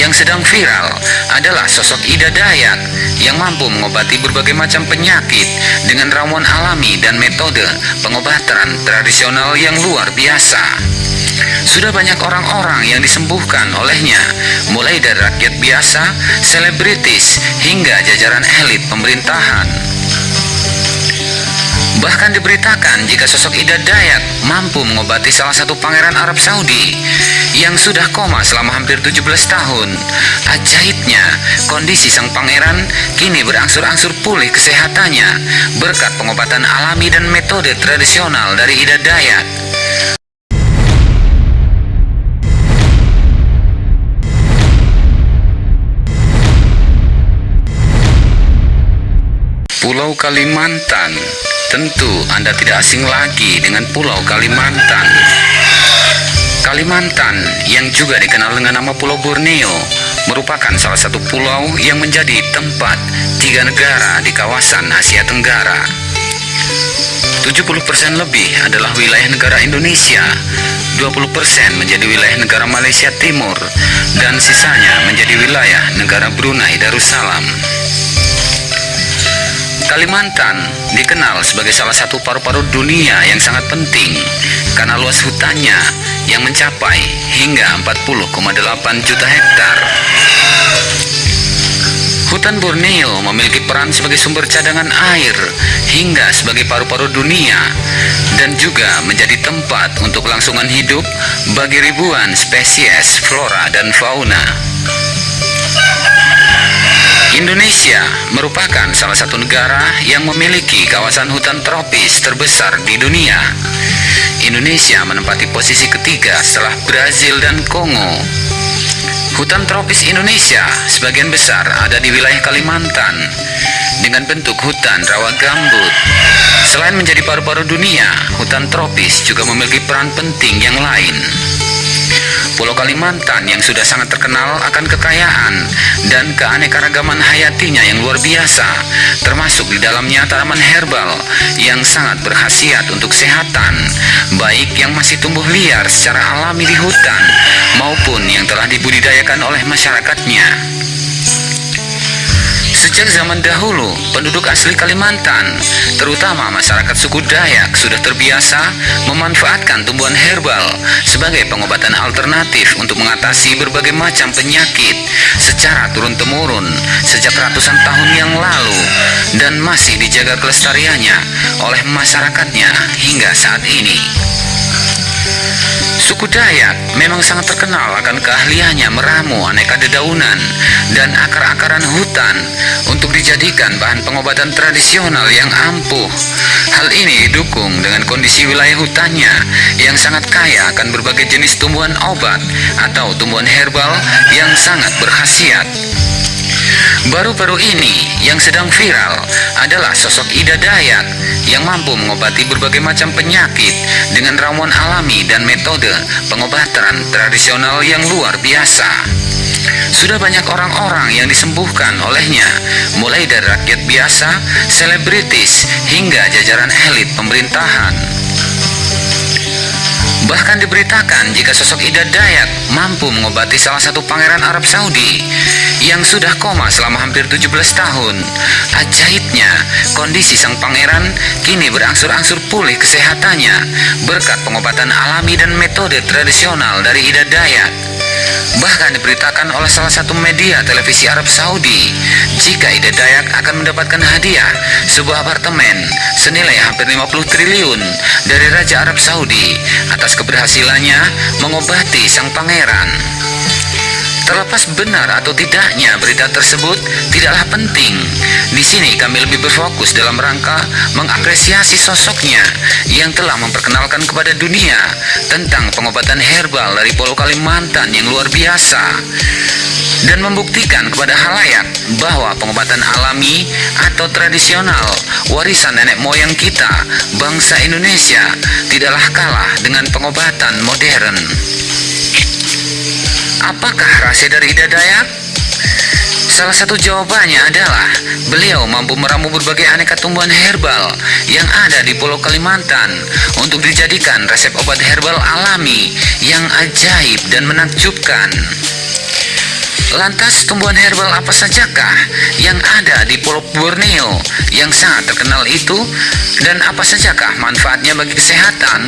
yang sedang viral adalah sosok Ida Dayak yang mampu mengobati berbagai macam penyakit dengan ramuan alami dan metode pengobatan tradisional yang luar biasa. Sudah banyak orang-orang yang disembuhkan olehnya, mulai dari rakyat biasa, selebritis, hingga jajaran elit pemerintahan. Bahkan diberitakan jika sosok Ida Dayak mampu mengobati salah satu pangeran Arab Saudi yang sudah koma selama hampir 17 tahun. Ajaibnya, kondisi sang pangeran kini berangsur-angsur pulih kesehatannya berkat pengobatan alami dan metode tradisional dari Ida Dayak. Pulau Kalimantan Tentu Anda tidak asing lagi dengan Pulau Kalimantan Kalimantan yang juga dikenal dengan nama Pulau Borneo merupakan salah satu pulau yang menjadi tempat tiga negara di kawasan Asia Tenggara. 70% lebih adalah wilayah negara Indonesia 20% menjadi wilayah negara Malaysia Timur dan sisanya menjadi wilayah negara Brunei Darussalam. Kalimantan dikenal sebagai salah satu paru-paru dunia yang sangat penting karena luas hutannya yang mencapai hingga 40,8 juta hektar. Hutan Borneo memiliki peran sebagai sumber cadangan air hingga sebagai paru-paru dunia dan juga menjadi tempat untuk kelangsungan hidup bagi ribuan spesies flora dan fauna. Indonesia merupakan salah satu negara yang memiliki kawasan hutan tropis terbesar di dunia. Indonesia menempati posisi ketiga setelah Brazil dan Kongo. Hutan tropis Indonesia sebagian besar ada di wilayah Kalimantan dengan bentuk hutan rawa gambut. Selain menjadi paru-paru dunia, hutan tropis juga memiliki peran penting yang lain. Pulau Kalimantan yang sudah sangat terkenal akan kekayaan dan keanekaragaman hayatinya yang luar biasa, termasuk di dalamnya tanaman herbal yang sangat berkhasiat untuk kesehatan, baik yang masih tumbuh liar secara alami di hutan maupun yang telah dibudidayakan oleh masyarakatnya. Sejak zaman dahulu, penduduk asli Kalimantan, terutama masyarakat suku Dayak, sudah terbiasa memanfaatkan tumbuhan herbal sebagai pengobatan alternatif untuk mengatasi berbagai macam penyakit secara turun-temurun sejak ratusan tahun yang lalu dan masih dijaga kelestariannya oleh masyarakatnya hingga saat ini. Suku Dayak memang sangat terkenal akan keahliannya meramu aneka dedaunan dan akar-akaran hutan untuk dijadikan bahan pengobatan tradisional yang ampuh. Hal ini didukung dengan kondisi wilayah hutannya yang sangat kaya akan berbagai jenis tumbuhan obat atau tumbuhan herbal yang sangat berkhasiat. Baru-baru ini yang sedang viral adalah sosok Ida Dayak yang mampu mengobati berbagai macam penyakit dengan ramuan alami dan metode pengobatan tradisional yang luar biasa. Sudah banyak orang-orang yang disembuhkan olehnya, mulai dari rakyat biasa, selebritis, hingga jajaran elit pemerintahan. Bahkan diberitakan jika sosok Ida Dayak mampu mengobati salah satu pangeran Arab Saudi yang sudah koma selama hampir 17 tahun. Ajaibnya, kondisi sang pangeran kini berangsur-angsur pulih kesehatannya berkat pengobatan alami dan metode tradisional dari Ida Dayak. Bahkan diberitakan oleh salah satu media televisi Arab Saudi jika Ida Dayak akan mendapatkan hadiah sebuah apartemen senilai hampir 50 triliun dari Raja Arab Saudi atas keberhasilannya mengobati sang pangeran. Terlepas benar atau tidaknya berita tersebut tidaklah penting. Di sini kami lebih berfokus dalam rangka mengapresiasi sosoknya yang telah memperkenalkan kepada dunia tentang pengobatan herbal dari Pulau Kalimantan yang luar biasa dan membuktikan kepada halayak bahwa pengobatan alami atau tradisional warisan nenek moyang kita bangsa Indonesia tidaklah kalah dengan pengobatan modern. Apakah rahasia dari Ida Dayak? Salah satu jawabannya adalah beliau mampu meramu berbagai aneka tumbuhan herbal yang ada di Pulau Kalimantan untuk dijadikan resep obat herbal alami yang ajaib dan menakjubkan. Lantas tumbuhan herbal apa sajakah yang ada di Pulau Borneo yang sangat terkenal itu dan apa sajakah manfaatnya bagi kesehatan?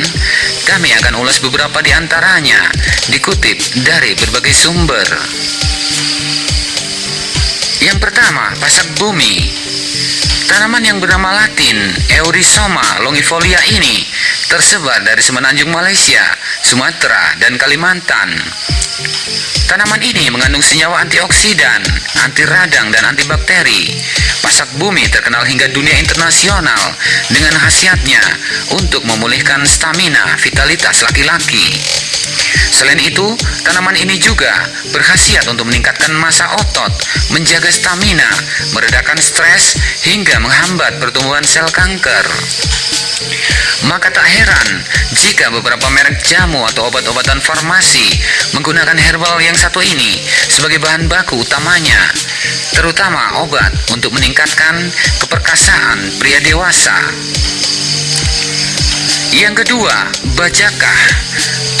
Kami akan ulas beberapa di antaranya dikutip dari berbagai sumber. Yang pertama, pasak bumi. Tanaman yang bernama latin Eurisoma longifolia ini tersebar dari semenanjung Malaysia, Sumatera, dan Kalimantan. Tanaman ini mengandung senyawa antioksidan, anti radang, dan antibakteri. Pasak bumi terkenal hingga dunia internasional dengan khasiatnya untuk memulihkan stamina vitalitas laki-laki. Selain itu, tanaman ini juga berkhasiat untuk meningkatkan masa otot, menjaga stamina, meredakan stres, hingga menghambat pertumbuhan sel kanker. Maka tak heran jika beberapa merek jamu atau obat-obatan farmasi menggunakan herbal yang satu ini sebagai bahan baku utamanya, terutama obat untuk meningkatkan keperkasaan pria dewasa. Yang kedua, bajakah.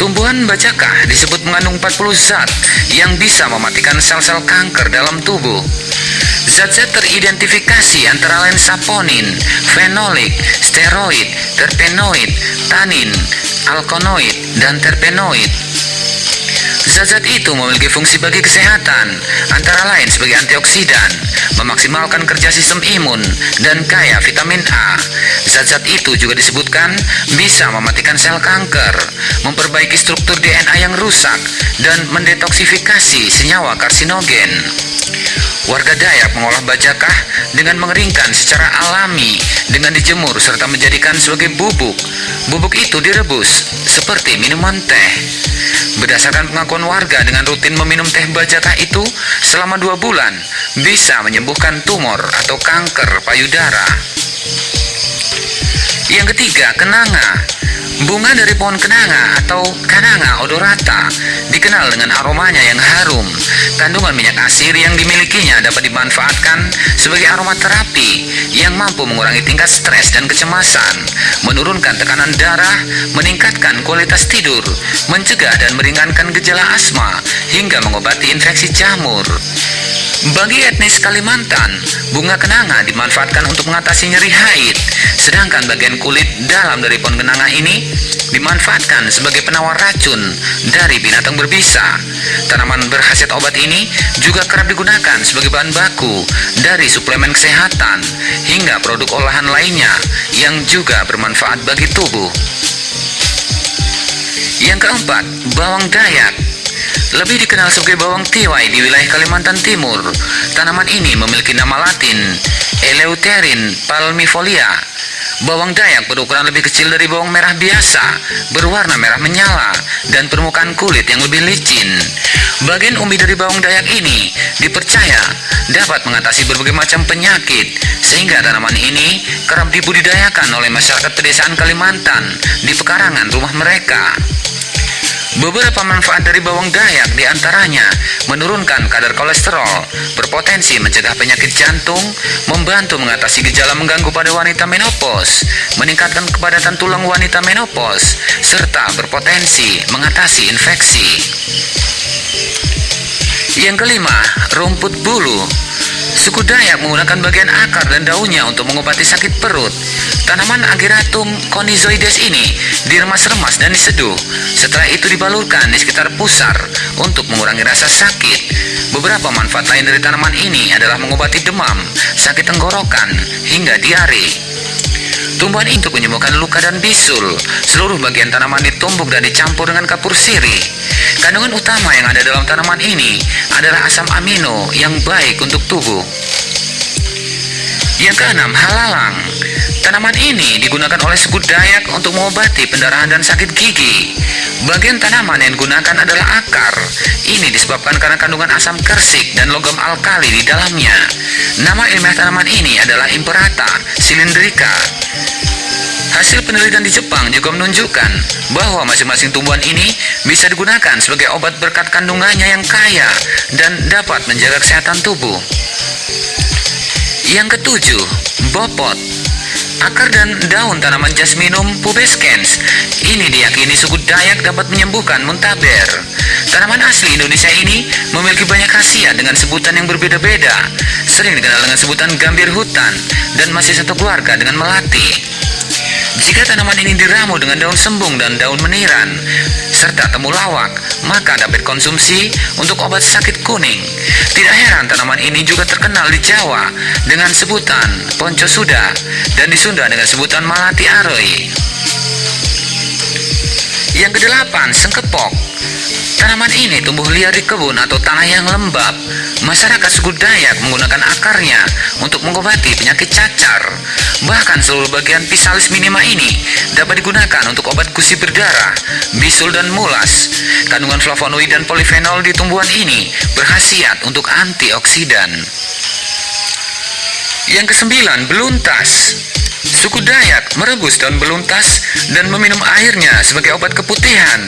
Tumbuhan bajakah disebut mengandung 40 zat yang bisa mematikan sel-sel kanker dalam tubuh. Zat-zat teridentifikasi antara lain saponin, fenolik, steroid, terpenoid, tanin, alkonoid, dan terpenoid. Zat-zat itu memiliki fungsi bagi kesehatan, antara lain sebagai antioksidan, memaksimalkan kerja sistem imun, dan kaya vitamin A. Zat-zat itu juga disebutkan bisa mematikan sel kanker, memperbaiki struktur DNA yang rusak, dan mendetoksifikasi senyawa karsinogen. Warga Dayak mengolah bajakah dengan mengeringkan secara alami dengan dijemur serta menjadikan sebagai bubuk. Bubuk itu direbus seperti minuman teh. Berdasarkan pengakuan warga dengan rutin meminum teh bajakah itu selama dua bulan bisa menyembuhkan tumor atau kanker payudara. Yang ketiga, kenanga. Bunga dari pohon kenanga atau kananga odorata dikenal dengan aromanya yang harum. Kandungan minyak asir yang dimilikinya dapat dimanfaatkan sebagai aromaterapi yang mampu mengurangi tingkat stres dan kecemasan, menurunkan tekanan darah, meningkatkan kualitas tidur, mencegah dan meringankan gejala asma, hingga mengobati infeksi jamur. Bagi etnis Kalimantan, bunga kenanga dimanfaatkan untuk mengatasi nyeri haid, sedangkan bagian kulit dalam dari pohon kenanga ini dimanfaatkan sebagai penawar racun dari binatang berbisa. Tanaman berkhasiat obat ini juga kerap digunakan sebagai bahan baku dari suplemen kesehatan hingga produk olahan lainnya yang juga bermanfaat bagi tubuh. Yang keempat, bawang dayak lebih dikenal sebagai bawang tiwai di wilayah Kalimantan Timur. Tanaman ini memiliki nama latin Eleutherin palmifolia. Bawang dayak berukuran lebih kecil dari bawang merah biasa, berwarna merah menyala, dan permukaan kulit yang lebih licin. Bagian umbi dari bawang dayak ini dipercaya dapat mengatasi berbagai macam penyakit, sehingga tanaman ini kerap dibudidayakan oleh masyarakat pedesaan Kalimantan di pekarangan rumah mereka. Beberapa manfaat dari bawang dayak di antaranya menurunkan kadar kolesterol, berpotensi mencegah penyakit jantung, membantu mengatasi gejala mengganggu pada wanita menopause, meningkatkan kepadatan tulang wanita menopause, serta berpotensi mengatasi infeksi. Yang kelima, rumput bulu. Suku Dayak menggunakan bagian akar dan daunnya untuk mengobati sakit perut. Tanaman Ageratum conizoides ini diremas-remas dan diseduh. Setelah itu dibalurkan di sekitar pusar untuk mengurangi rasa sakit. Beberapa manfaat lain dari tanaman ini adalah mengobati demam, sakit tenggorokan, hingga diare. Tumbuhan itu menyembuhkan luka dan bisul. Seluruh bagian tanaman ditumbuk dan dicampur dengan kapur sirih. Kandungan utama yang ada dalam tanaman ini adalah asam amino yang baik untuk tubuh. Yang keenam, halalang. Tanaman ini digunakan oleh suku Dayak untuk mengobati pendarahan dan sakit gigi. Bagian tanaman yang digunakan adalah akar. Ini disebabkan karena kandungan asam kersik dan logam alkali di dalamnya. Nama ilmiah tanaman ini adalah Imperata cylindrica. Hasil penelitian di Jepang juga menunjukkan bahwa masing-masing tumbuhan ini bisa digunakan sebagai obat berkat kandungannya yang kaya dan dapat menjaga kesehatan tubuh. Yang ketujuh, bopot. Akar dan daun tanaman jasminum pubescens ini diyakini suku Dayak dapat menyembuhkan muntaber. Tanaman asli Indonesia ini memiliki banyak khasiat dengan sebutan yang berbeda-beda. Sering dikenal dengan sebutan gambir hutan dan masih satu keluarga dengan melati. Jika tanaman ini diramu dengan daun sembung dan daun meniran, serta temulawak, maka dapat konsumsi untuk obat sakit kuning. Tidak heran tanaman ini juga terkenal di Jawa dengan sebutan ponco suda dan di Sunda dengan sebutan malati aroi. Yang kedelapan, sengkepok. Tanaman ini tumbuh liar di kebun atau tanah yang lembab. Masyarakat suku Dayak menggunakan akarnya untuk mengobati penyakit cacar. Bahkan seluruh bagian pisalis minima ini dapat digunakan untuk obat gusi berdarah, bisul dan mulas. Kandungan flavonoid dan polifenol di tumbuhan ini berkhasiat untuk antioksidan. Yang kesembilan, beluntas. Suku Dayak merebus daun beluntas dan meminum airnya sebagai obat keputihan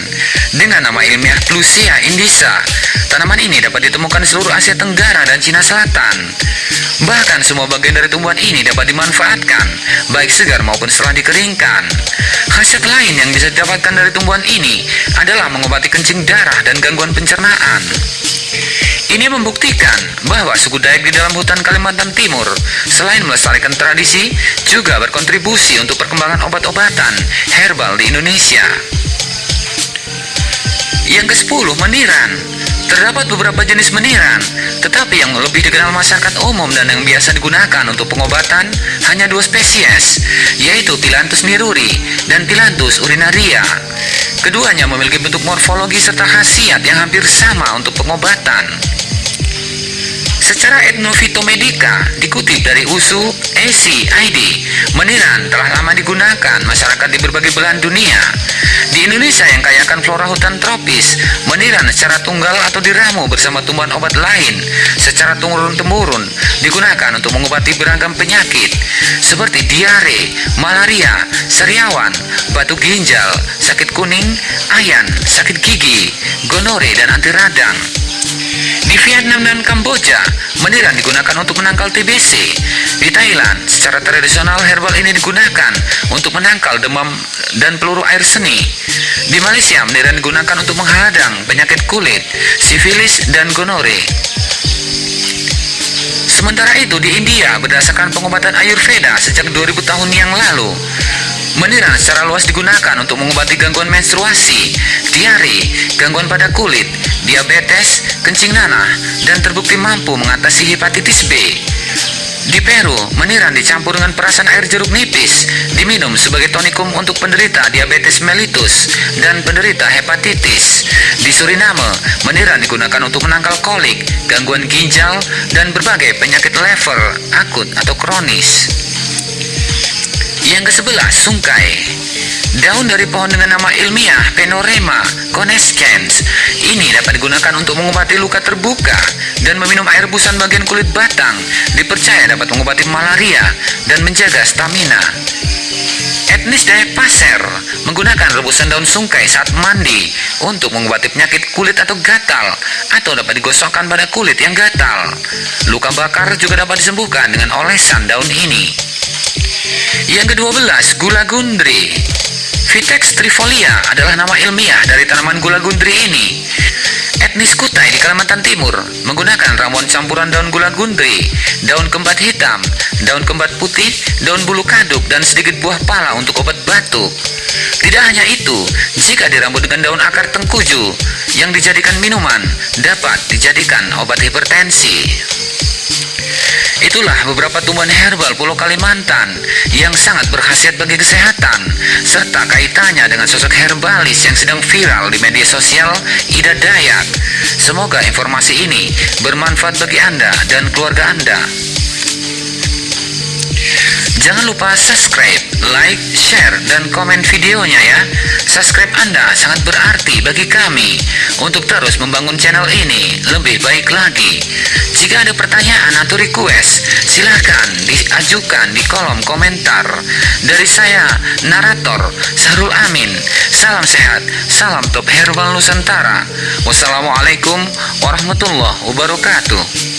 dengan nama ilmiah Plusia indisa. Tanaman ini dapat ditemukan di seluruh Asia Tenggara dan Cina Selatan. Bahkan semua bagian dari tumbuhan ini dapat dimanfaatkan, baik segar maupun setelah dikeringkan. Khasiat lain yang bisa didapatkan dari tumbuhan ini adalah mengobati kencing darah dan gangguan pencernaan. Ini membuktikan bahwa suku Dayak di dalam hutan Kalimantan Timur selain melestarikan tradisi juga berkontribusi untuk perkembangan obat-obatan herbal di Indonesia. Yang ke-10 meniran. Terdapat beberapa jenis meniran, tetapi yang lebih dikenal masyarakat umum dan yang biasa digunakan untuk pengobatan hanya dua spesies, yaitu Tilantus niruri dan Tilantus urinaria. Keduanya memiliki bentuk morfologi serta khasiat yang hampir sama untuk pengobatan. Secara etnofitomedika, dikutip dari USU ACID, meniran telah lama digunakan masyarakat di berbagai belahan dunia. Di Indonesia yang kaya akan flora hutan tropis, meniran secara tunggal atau diramu bersama tumbuhan obat lain secara turun-temurun digunakan untuk mengobati beragam penyakit seperti diare, malaria, seriawan, batu ginjal, sakit kuning, ayan, sakit gigi, gonore, dan anti radang. Di Vietnam dan Kamboja, meniran digunakan untuk menangkal TBC. Di Thailand, secara tradisional herbal ini digunakan untuk menangkal demam dan peluru air seni. Di Malaysia, meniran digunakan untuk menghadang penyakit kulit, sifilis, dan gonore. Sementara itu di India berdasarkan pengobatan Ayurveda sejak 2000 tahun yang lalu Meniran secara luas digunakan untuk mengobati gangguan menstruasi, diare, gangguan pada kulit, diabetes, kencing nanah, dan terbukti mampu mengatasi hepatitis B. Di Peru, meniran dicampur dengan perasan air jeruk nipis, diminum sebagai tonikum untuk penderita diabetes mellitus dan penderita hepatitis. Di Suriname, meniran digunakan untuk menangkal kolik, gangguan ginjal, dan berbagai penyakit lever, akut atau kronis. Yang ke-11, sungkai. Daun dari pohon dengan nama ilmiah Penorema conescens ini dapat digunakan untuk mengobati luka terbuka dan meminum air busan bagian kulit batang dipercaya dapat mengobati malaria dan menjaga stamina. Etnis Dayak Pasir menggunakan rebusan daun sungkai saat mandi untuk mengobati penyakit kulit atau gatal atau dapat digosokkan pada kulit yang gatal. Luka bakar juga dapat disembuhkan dengan olesan daun ini. Yang ke-12, gula gundri. Vitex trifolia adalah nama ilmiah dari tanaman gula gundri ini. Etnis Kutai di Kalimantan Timur menggunakan ramuan campuran daun gula gundri, daun kembat hitam, daun kembat putih, daun bulu kaduk, dan sedikit buah pala untuk obat batuk. Tidak hanya itu, jika dirambut dengan daun akar tengkuju yang dijadikan minuman, dapat dijadikan obat hipertensi. Itulah beberapa tumbuhan herbal Pulau Kalimantan yang sangat berkhasiat bagi kesehatan serta kaitannya dengan sosok herbalis yang sedang viral di media sosial Ida Dayak. Semoga informasi ini bermanfaat bagi Anda dan keluarga Anda. Jangan lupa subscribe, like, share, dan komen videonya ya. Subscribe Anda sangat berarti bagi kami untuk terus membangun channel ini lebih baik lagi. Jika ada pertanyaan atau request, silahkan diajukan di kolom komentar. Dari saya, narator Sarul Amin. Salam sehat, salam top herbal Nusantara. Wassalamualaikum warahmatullahi wabarakatuh.